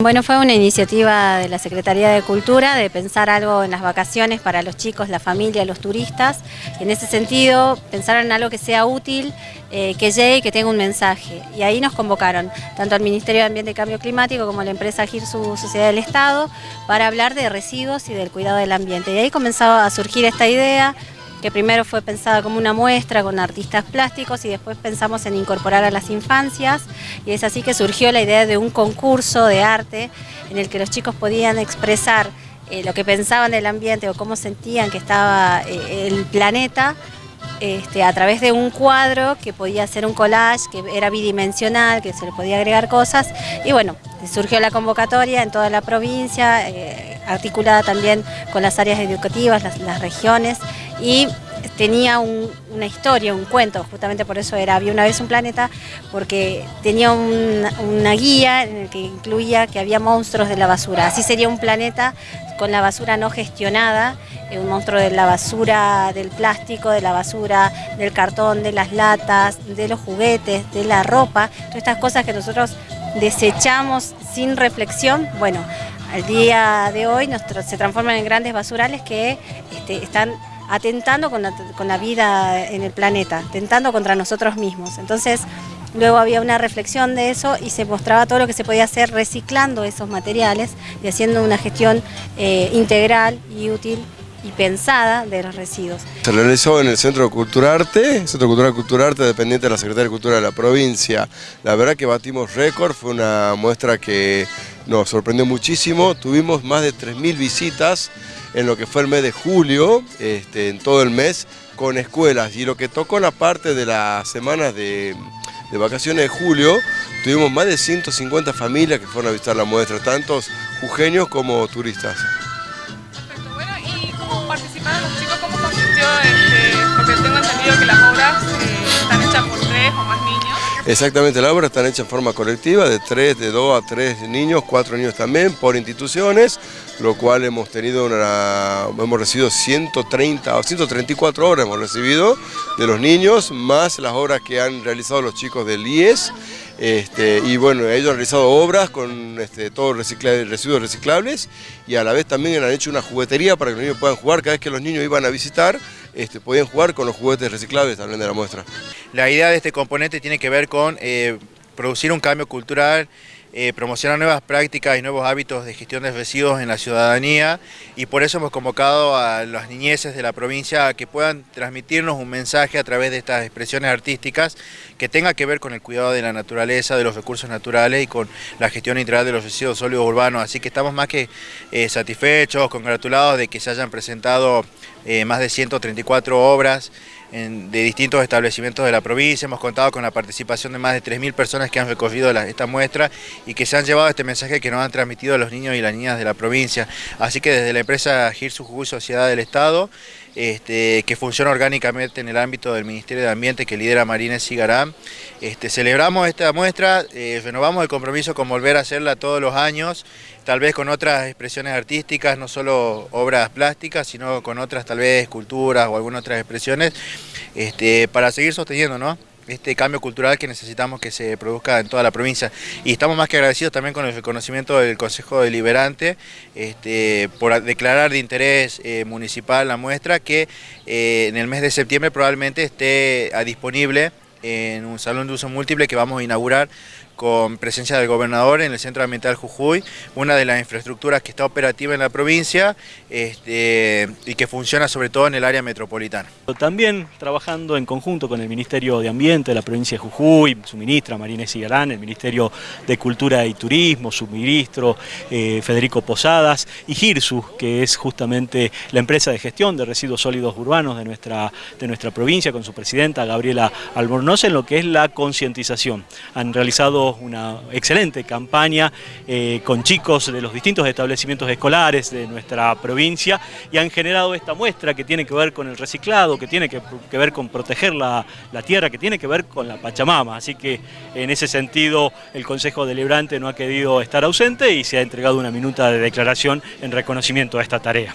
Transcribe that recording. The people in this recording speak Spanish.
Bueno, fue una iniciativa de la Secretaría de Cultura de pensar algo en las vacaciones para los chicos, la familia, los turistas. En ese sentido, pensaron en algo que sea útil, eh, que llegue y que tenga un mensaje. Y ahí nos convocaron, tanto al Ministerio de Ambiente y Cambio Climático como a la empresa GIRSU Sociedad del Estado, para hablar de residuos y del cuidado del ambiente. Y ahí comenzó a surgir esta idea, que primero fue pensada como una muestra con artistas plásticos y después pensamos en incorporar a las infancias. Y es así que surgió la idea de un concurso de arte en el que los chicos podían expresar eh, lo que pensaban del ambiente o cómo sentían que estaba eh, el planeta este, a través de un cuadro que podía ser un collage, que era bidimensional, que se le podía agregar cosas. Y bueno, surgió la convocatoria en toda la provincia, eh, articulada también con las áreas educativas, las regiones y tenía una historia, un cuento, justamente por eso era Había una vez un planeta, porque tenía una guía en el que incluía que había monstruos de la basura. Así sería un planeta con la basura no gestionada, eh, un monstruo de la basura del plástico, de la basura del cartón, de las latas, de los juguetes, de la ropa, todas estas cosas que nosotros desechamos sin reflexión, bueno, al día de hoy se transforman en grandes basurales que este, están atentando con la, vida en el planeta, atentando contra nosotros mismos. Entonces, luego había una reflexión de eso y se mostraba todo lo que se podía hacer reciclando esos materiales y haciendo una gestión eh, integral y útil y pensada de los residuos. Se realizó en el Centro de Cultura Arte, Centro Cultural Cultura Arte dependiente de la Secretaría de Cultura de la provincia. La verdad que batimos récord, fue una muestra que nos sorprendió muchísimo, tuvimos más de 3.000 visitas en lo que fue el mes de julio, este, en todo el mes, con escuelas. Y lo que tocó la parte de las semanas de, vacaciones de julio, tuvimos más de 150 familias que fueron a visitar la muestra, tantos jujeños como turistas. Exactamente, las obras están hechas en forma colectiva, de tres, de dos a tres niños, cuatro niños también, por instituciones, lo cual hemos tenido una, hemos recibido 130 o 134 obras hemos recibido de los niños, más las obras que han realizado los chicos del IES, este, y bueno, ellos han realizado obras con este, todos residuos reciclables y a la vez también han hecho una juguetería para que los niños puedan jugar cada vez que los niños iban a visitar, este, podían jugar con los juguetes reciclables también de la muestra. La idea de este componente tiene que ver con eh, producir un cambio cultural, eh, promocionar nuevas prácticas y nuevos hábitos de gestión de residuos en la ciudadanía y por eso hemos convocado a las niñeces de la provincia a que puedan transmitirnos un mensaje a través de estas expresiones artísticas que tenga que ver con el cuidado de la naturaleza, de los recursos naturales y con la gestión integral de los residuos sólidos urbanos. Así que estamos más que eh, satisfechos, congratulados de que se hayan presentado eh, más de 134 obras de distintos establecimientos de la provincia. Hemos contado con la participación de más de 3.000 personas que han recorrido esta muestra y que se han llevado este mensaje que nos han transmitido los niños y las niñas de la provincia. Así que desde la empresa Girsu Jujuy Sociedad del Estado, este, que funciona orgánicamente en el ámbito del Ministerio de Ambiente que lidera Marínez Cigarán, este, celebramos esta muestra, eh, renovamos el compromiso con volver a hacerla todos los años, tal vez con otras expresiones artísticas, no solo obras plásticas, sino con otras tal vez esculturas o algunas otras expresiones, este, para seguir sosteniendo este cambio cultural que necesitamos que se produzca en toda la provincia. Y estamos más que agradecidos también con el reconocimiento del Consejo Deliberante este, por declarar de interés eh, municipal la muestra que eh, en el mes de septiembre probablemente esté disponible en un salón de uso múltiple que vamos a inaugurar con presencia del gobernador en el Centro Ambiental Jujuy, una de las infraestructuras que está operativa en la provincia este, y que funciona sobre todo en el área metropolitana. También trabajando en conjunto con el Ministerio de Ambiente de la provincia de Jujuy, su ministra Marina Cigarán, el Ministerio de Cultura y Turismo, su ministro eh, Federico Posadas y GIRSU, que es justamente la empresa de gestión de residuos sólidos urbanos de nuestra, de nuestra provincia, con su presidenta Gabriela Albornoz, en lo que es la concientización. Han realizado una excelente campaña eh, con chicos de los distintos establecimientos escolares de nuestra provincia y han generado esta muestra que tiene que ver con el reciclado, que tiene que, ver con proteger la, la, tierra, que tiene que ver con la Pachamama. Así que en ese sentido el Consejo Deliberante no ha querido estar ausente y se ha entregado una minuta de declaración en reconocimiento a esta tarea.